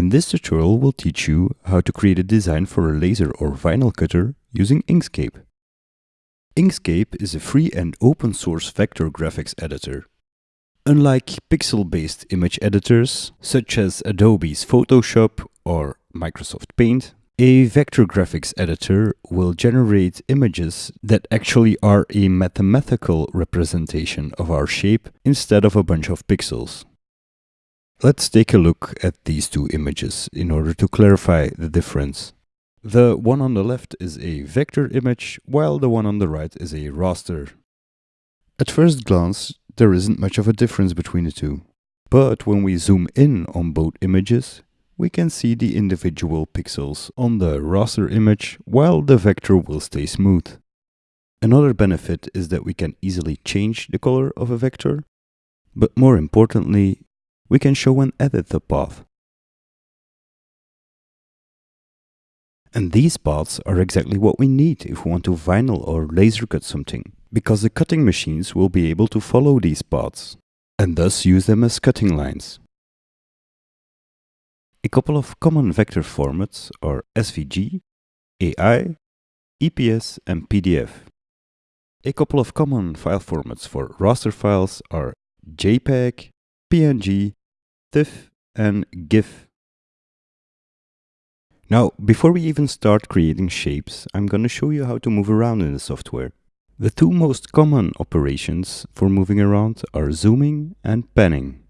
In this tutorial we'll teach you how to create a design for a laser or vinyl cutter using Inkscape. Inkscape is a free and open source vector graphics editor. Unlike pixel-based image editors such as Adobe's Photoshop or Microsoft Paint, a vector graphics editor will generate images that actually are a mathematical representation of our shape instead of a bunch of pixels. Let's take a look at these two images in order to clarify the difference. The one on the left is a vector image, while the one on the right is a raster. At first glance, there isn't much of a difference between the two. But when we zoom in on both images, we can see the individual pixels on the raster image, while the vector will stay smooth. Another benefit is that we can easily change the color of a vector, but more importantly, we can show and edit the path. And these paths are exactly what we need if we want to vinyl or laser cut something, because the cutting machines will be able to follow these paths, and thus use them as cutting lines. A couple of common vector formats are SVG, AI, EPS and PDF. A couple of common file formats for raster files are JPEG, PNG TIFF and GIF. Now, before we even start creating shapes, I'm going to show you how to move around in the software. The two most common operations for moving around are zooming and panning.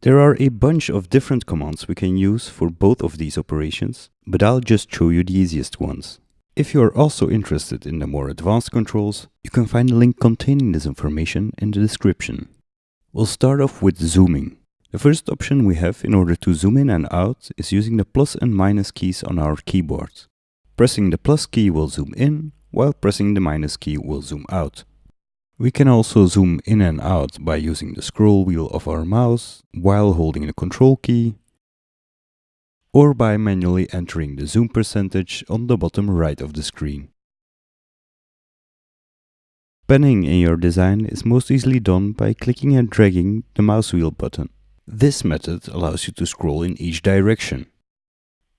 There are a bunch of different commands we can use for both of these operations, but I'll just show you the easiest ones. If you are also interested in the more advanced controls, you can find a link containing this information in the description. We'll start off with zooming. The first option we have in order to zoom in and out is using the plus and minus keys on our keyboard. Pressing the plus key will zoom in, while pressing the minus key will zoom out. We can also zoom in and out by using the scroll wheel of our mouse while holding the control key, or by manually entering the zoom percentage on the bottom right of the screen. Panning in your design is most easily done by clicking and dragging the mouse wheel button. This method allows you to scroll in each direction.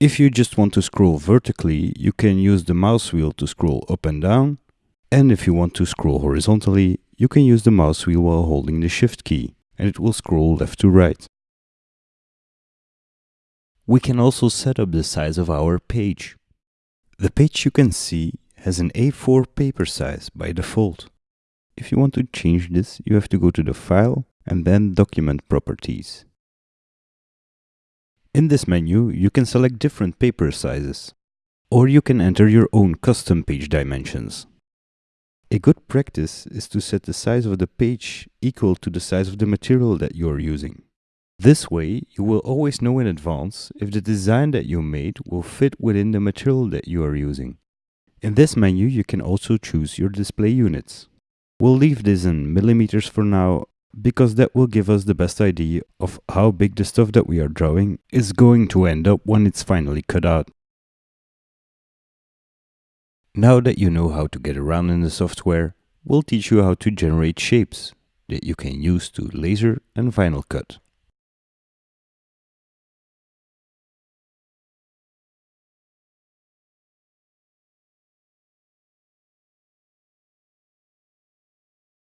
If you just want to scroll vertically, you can use the mouse wheel to scroll up and down. And if you want to scroll horizontally, you can use the mouse wheel while holding the shift key, and it will scroll left to right. We can also set up the size of our page. The page you can see has an A4 paper size by default. If you want to change this, you have to go to the File and then Document Properties. In this menu, you can select different paper sizes, or you can enter your own custom page dimensions. A good practice is to set the size of the page equal to the size of the material that you are using. This way, you will always know in advance if the design that you made will fit within the material that you are using. In this menu, you can also choose your display units. We'll leave this in millimeters for now because that will give us the best idea of how big the stuff that we are drawing is going to end up when it's finally cut out. Now that you know how to get around in the software, we'll teach you how to generate shapes that you can use to laser and vinyl cut.